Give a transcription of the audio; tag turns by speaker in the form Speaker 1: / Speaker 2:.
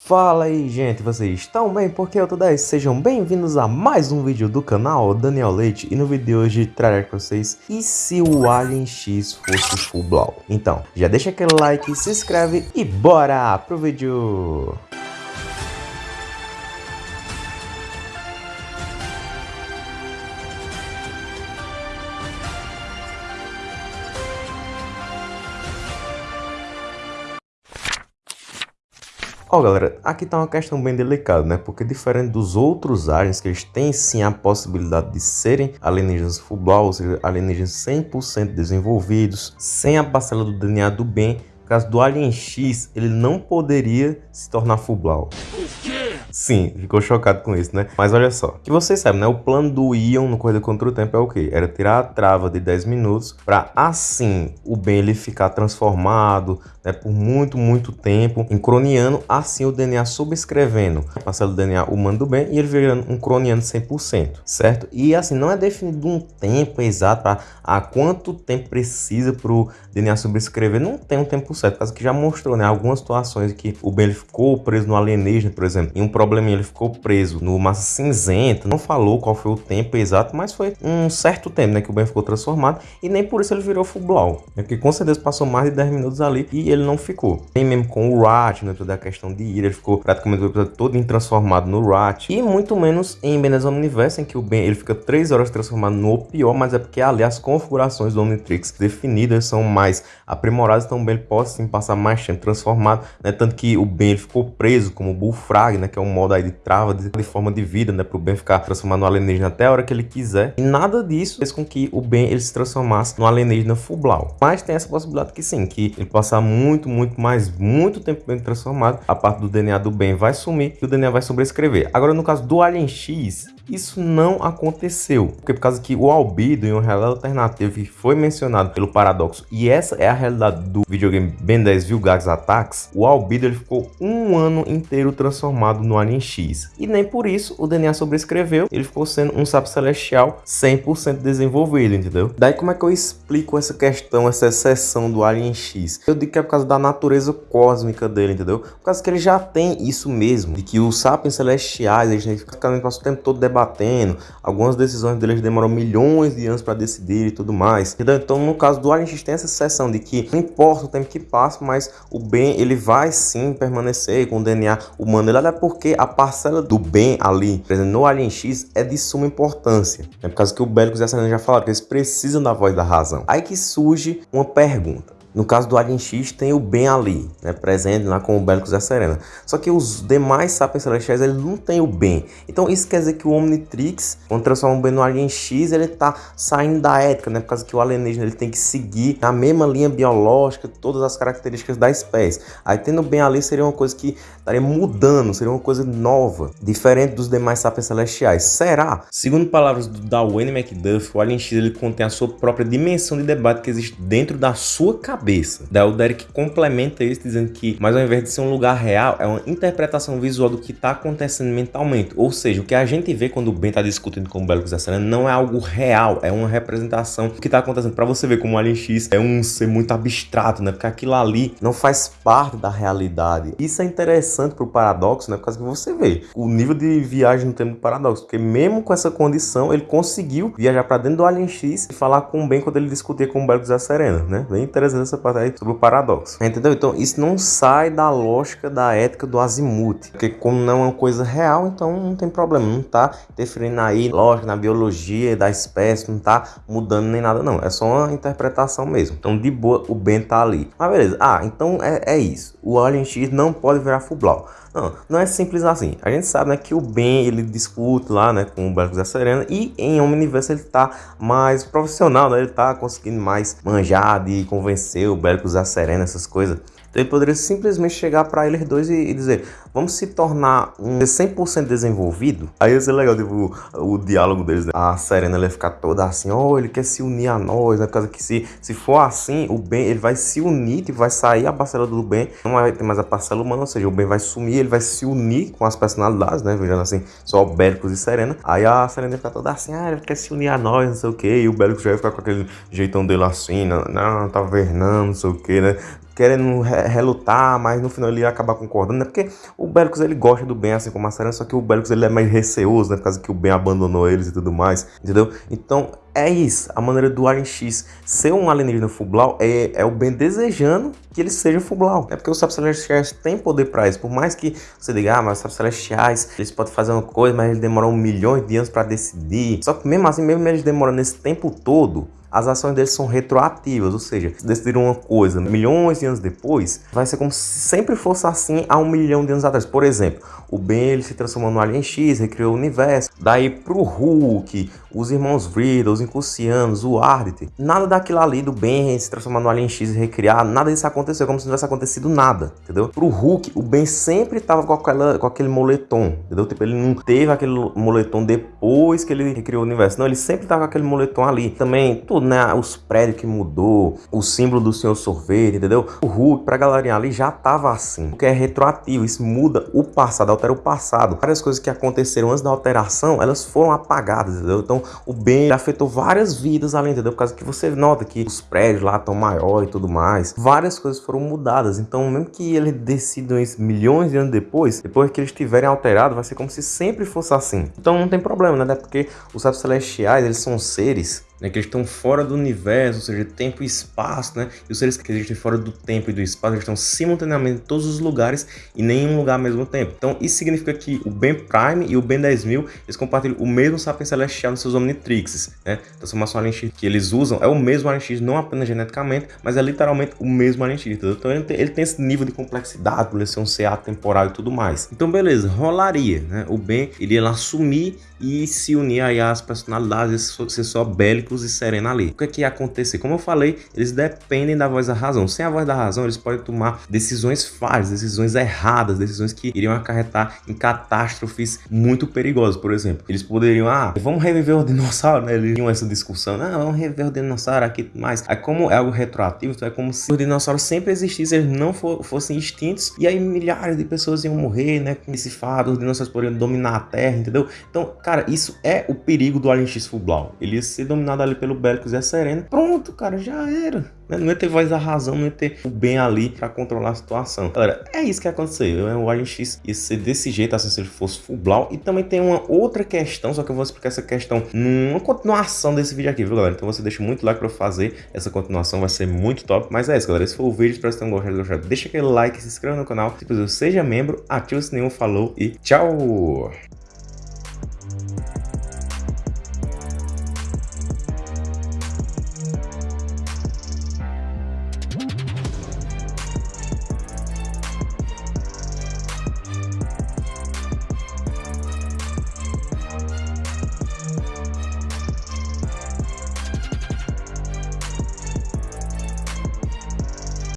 Speaker 1: Fala aí gente, vocês estão bem? Porque eu tô 10, sejam bem-vindos a mais um vídeo do canal Daniel Leite E no vídeo de hoje trarei para vocês E se o Alien X fosse full blow? Então, já deixa aquele like, se inscreve e bora pro vídeo! Ó, oh, galera, aqui tá uma questão bem delicada, né? Porque diferente dos outros aliens, que eles têm sim a possibilidade de serem alienígenas full ou seja, alienígenas 100% desenvolvidos, sem a parcela do DNA do bem, no caso do Alien X, ele não poderia se tornar full. Sim, ficou chocado com isso, né? Mas olha só, que vocês sabem, né? O plano do Ion no Corrida Contra o Tempo é o quê? Era tirar a trava de 10 minutos para assim o Ben ele ficar transformado né, por muito, muito tempo em croniano, assim o DNA subscrevendo a parcela do DNA humano do Ben e ele virando um croniano 100%, certo? E assim, não é definido um tempo exato para a quanto tempo precisa para o DNA subscrever, não tem um tempo certo, caso que já mostrou, né? Algumas situações que o Ben ficou preso no alienígena, por exemplo, em um probleminha, ele ficou preso no massa cinzenta, não falou qual foi o tempo exato, mas foi um certo tempo, né, que o Ben ficou transformado e nem por isso ele virou full blow, né, porque com certeza passou mais de 10 minutos ali e ele não ficou. Nem mesmo com o Rat, né, toda a questão de ira, ele ficou praticamente o episódio todo transformado no Rat e muito menos em Benes Omniverse, em que o Ben ele fica 3 horas transformado no pior, mas é porque ali as configurações do Omnitrix definidas são mais aprimoradas, então o Ben pode sim passar mais tempo transformado, né, tanto que o Ben ele ficou preso como Bullfrag, né, que é um um modo aí de trava, de, de forma de vida, né? Pro Ben ficar transformado no alienígena até a hora que ele quiser. E nada disso fez com que o Ben ele se transformasse no alienígena Fublau. Mas tem essa possibilidade que sim, que ele passar muito, muito mais, muito tempo bem transformado, a parte do DNA do Ben vai sumir e o DNA vai sobrescrever. Agora, no caso do Alien X, isso não aconteceu, porque por causa que o albedo em uma realidade alternativa que foi mencionado pelo paradoxo, e essa é a realidade do videogame Ben 10 Vilgax Attacks, o albedo ele ficou um ano inteiro transformado no Alien X. E nem por isso o DNA sobrescreveu, ele ficou sendo um sapo celestial 100% desenvolvido, entendeu? Daí como é que eu explico essa questão, essa exceção do Alien X? Eu digo que é por causa da natureza cósmica dele, entendeu? Por causa que ele já tem isso mesmo, de que os sapiens celestiais, eles ficam o tempo todo debatendo, algumas decisões deles demoram milhões de anos para decidir e tudo mais. Entendeu? Então no caso do Alien X tem essa exceção de que não importa o tempo que passa, mas o bem ele vai sim permanecer com o DNA humano, ele é porque a parcela do bem ali, por exemplo, no Alien X, é de suma importância. É por causa que o Bélicos e a Selena já falaram que eles precisam da voz da razão. Aí que surge uma pergunta. No caso do Alien X tem o Ben ali, né, presente lá com o Bélicos da Serena. Só que os demais Sapiens Celestiais ele não tem o Ben. Então isso quer dizer que o Omnitrix, quando transforma o Ben no Alien X, ele tá saindo da ética, né? Por causa que o alienígena ele tem que seguir a mesma linha biológica, todas as características da espécie. Aí tendo o Ben ali seria uma coisa que estaria mudando, seria uma coisa nova, diferente dos demais Sapiens Celestiais. Será? Segundo palavras do Darwin McDuff, o Alien X ele contém a sua própria dimensão de debate que existe dentro da sua cabeça cabeça. Daí o Derek complementa isso dizendo que, mas ao invés de ser um lugar real, é uma interpretação visual do que está acontecendo mentalmente. Ou seja, o que a gente vê quando o Ben está discutindo com o Bélicos da não é algo real, é uma representação do que está acontecendo. Para você ver como o Alien X é um ser muito abstrato, né? Porque aquilo ali não faz parte da realidade. Isso é interessante pro paradoxo, né? Por causa que você vê o nível de viagem no tempo do paradoxo. Porque mesmo com essa condição, ele conseguiu viajar para dentro do Alien X e falar com o Ben quando ele discutia com o da Serena, né? Bem interessante essa parte aí sobre o paradoxo. Entendeu? Então isso não sai da lógica da ética do azimuth. Porque como não é uma coisa real, então não tem problema. Não tá interferindo aí, lógico, na biologia da espécie, não tá mudando nem nada, não. É só uma interpretação mesmo. Então de boa o Ben tá ali. Mas beleza. Ah, então é, é isso. O Alien X não pode virar Fublau. Não, não é simples assim. A gente sabe né, que o Ben ele discute lá né, com o Belicos da Serena e em Omniverse ele tá mais profissional, né? Ele tá conseguindo mais manjar de convencer o Belicos da Serena, essas coisas. Então ele poderia simplesmente chegar para eles dois e, e, dizer, vamos se tornar um 100% desenvolvido. Aí ia ser legal, tipo, o, o diálogo deles. Né? A Serena ia ficar toda assim, oh, ele quer se unir a nós, né? Por causa que se, se for assim, o bem, ele vai se unir, e vai sair a parcela do bem, não vai ter mais a parcela humana, ou seja, o bem vai sumir, ele vai se unir com as personalidades, né? Vejando assim, só Bélicos e Serena. Aí a Serena ia ficar toda assim, ah, ele quer se unir a nós, não sei o que, e o Bélicos já ia ficar com aquele jeitão dele assim, não, não tá vernando, não sei o que, né? Querendo relutar, mas no final ele ia acabar concordando, né? Porque o Belicus ele gosta do Ben, assim como a Serena, só que o Belicus ele é mais receoso, né? Por causa que o Ben abandonou eles e tudo mais, entendeu? Então é isso, a maneira do Alien X ser um alienígena Fublau é, é o Ben desejando que ele seja Fublau. É porque os sapos celestiais têm poder para isso. Por mais que você diga, ah, mas os sapos celestiais, eles podem fazer uma coisa, mas eles demoram milhões de anos para decidir. Só que mesmo assim, mesmo eles demorando esse tempo todo, as ações deles são retroativas, ou seja, se decidiram uma coisa milhões de anos depois, vai ser como se sempre fosse assim há um milhão de anos atrás. Por exemplo, o Ben ele se transformou no Alien X, recriou o universo. Daí pro Hulk, os irmãos Vriddle, os Incucianos, o Ardit, nada daquilo ali do Ben se transformar no Alien X e recriar, nada disso aconteceu, como se não tivesse acontecido nada, entendeu? Pro Hulk, o Ben sempre tava com, aquela, com aquele moletom, entendeu? Tipo, ele não teve aquele moletom depois que ele recriou o universo, não, ele sempre tava com aquele moletom ali. Também, tudo, né? Os prédios que mudou, o símbolo do Senhor Sorvete, entendeu? O Hulk, pra galerinha ali, já tava assim, porque é retroativo, isso muda o passado, altera o passado. Várias coisas que aconteceram antes da alteração, elas foram apagadas, entendeu? Então, o bem afetou várias vidas além, entendeu? Por causa que você nota que os prédios lá estão maior e tudo mais. Várias coisas foram mudadas. Então, mesmo que ele decidam isso milhões de anos depois, depois que eles estiverem alterados, vai ser como se sempre fosse assim. Então, não tem problema, né? Porque os sapos celestiais, eles são seres né, que eles estão fora do universo, ou seja, tempo e espaço, né? E os seres que existem fora do tempo e do espaço, eles estão simultaneamente em todos os lugares e nem em um lugar ao mesmo tempo. Então, isso significa que o Ben Prime e o Ben 10000, eles compartilham o mesmo Sapiens Celestial nos seus Omnitrixes, né? Transformação Alien X que eles usam é o mesmo Alien X, não apenas geneticamente, mas é literalmente o mesmo Alien X, entendeu? Então, ele tem, ele tem, esse nível de complexidade, por ele ser um ser atemporal e tudo mais. Então, beleza, rolaria, né? O Ben, ele ia lá assumir e se unir aí às personalidades, ser só bélicos e serena ali. O que é que ia acontecer? Como eu falei, eles dependem da voz da razão. Sem a voz da razão, eles podem tomar decisões falhas, decisões erradas, decisões que iriam acarretar em catástrofes muito perigosas. Por exemplo, eles poderiam, ah, vamos reviver o dinossauro, né? Eles tinham essa discussão, ah, vamos reviver o dinossauro aqui mais. Aí como é algo retroativo, então é como se os dinossauros sempre existissem, eles não for, fossem extintos, e aí milhares de pessoas iam morrer, né? Com esse fado, os dinossauros poderiam dominar a Terra, entendeu? Então, Cara, isso é o perigo do Alien X Fublau. Ele ia ser dominado ali pelo Bélicos e a Serena. Pronto, cara, já era. Né? Não ia ter voz da razão, não ia ter o bem ali para controlar a situação. Galera, é isso que aconteceu. O Alien X ia ser desse jeito, assim, se ele fosse Fublau. E também tem uma outra questão, só que eu vou explicar essa questão numa continuação desse vídeo aqui, viu, galera? Então você deixa muito like para fazer essa continuação, vai ser muito top. Mas é isso, galera. Esse foi o vídeo, espero que vocês tenham gostado. Deixa aquele like, se inscreva no canal. Se você seja membro, ative o sininho, falou e tchau!